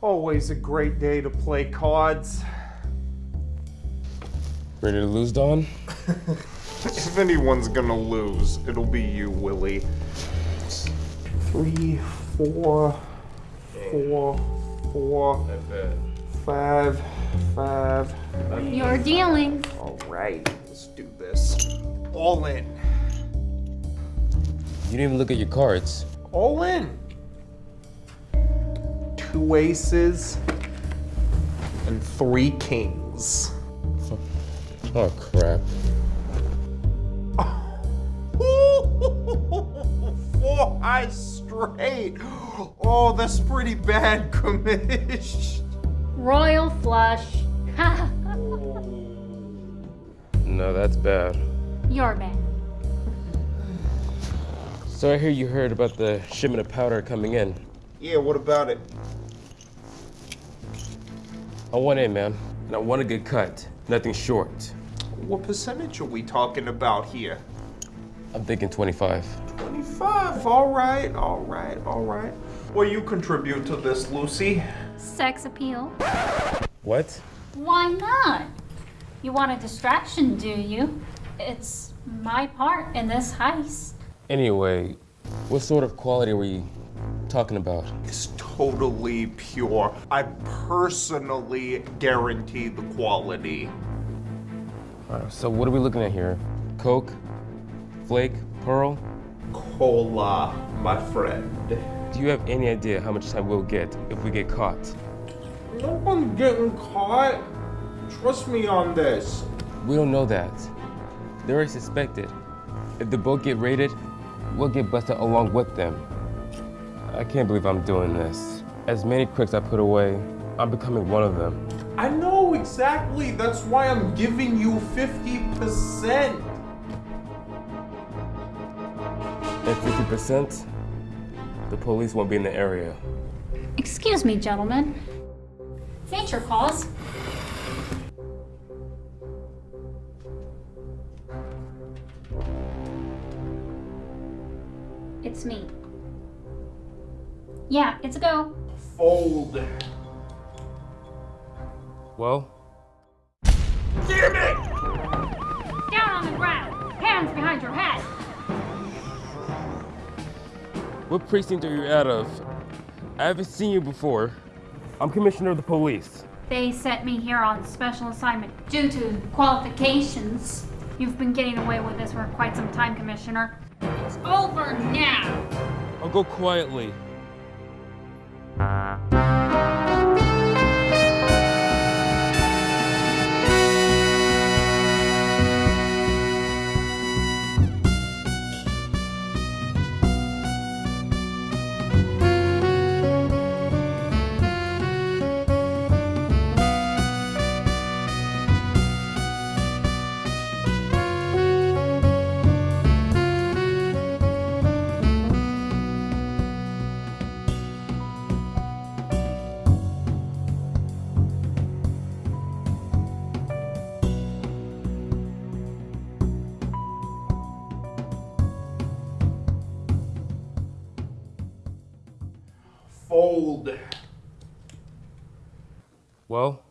Always a great day to play cards. Ready to lose, Don? If anyone's gonna lose, it'll be you, Willie. Three, four, four, four, five, five. You're dealing. All right, let's do this. All in. You didn't even look at your cards. All in. Two aces and three kings. Oh, crap. Four eyes straight. Oh, that's pretty bad, Kamish. Royal flush. No, that's bad. You're bad. So I hear you heard about the shipment of powder coming in. Yeah, what about it? I want in, man. And I want a good cut. Nothing short. What percentage are we talking about here? I'm thinking 25. 25. All right, all right, all right. What you contribute to this, Lucy? Sex appeal. What? Why not? You want a distraction, do you? It's my part in this heist. Anyway, what sort of quality were you talking about? It's totally pure. I personally guarantee the quality. Uh, so what are we looking at here? Coke? Flake? Pearl? Cola, my friend. Do you have any idea how much time we'll get if we get caught? No one's getting caught. Trust me on this. We don't know that. They're already suspected. If the boat get raided, we'll get busted along with them. I can't believe I'm doing this. As many crooks I put away, I'm becoming one of them. I know exactly. That's why I'm giving you 50%. At 50%, the police won't be in the area. Excuse me, gentlemen. Nature calls. It's me. Yeah, it's a go. Fold. Well, Damn it! Down on the ground. Hands behind your head. What precinct are you out of? I haven't seen you before. I'm commissioner of the police. They sent me here on special assignment due to qualifications. You've been getting away with this for quite some time, Commissioner. It's over now. I'll go quietly. Fold. Well,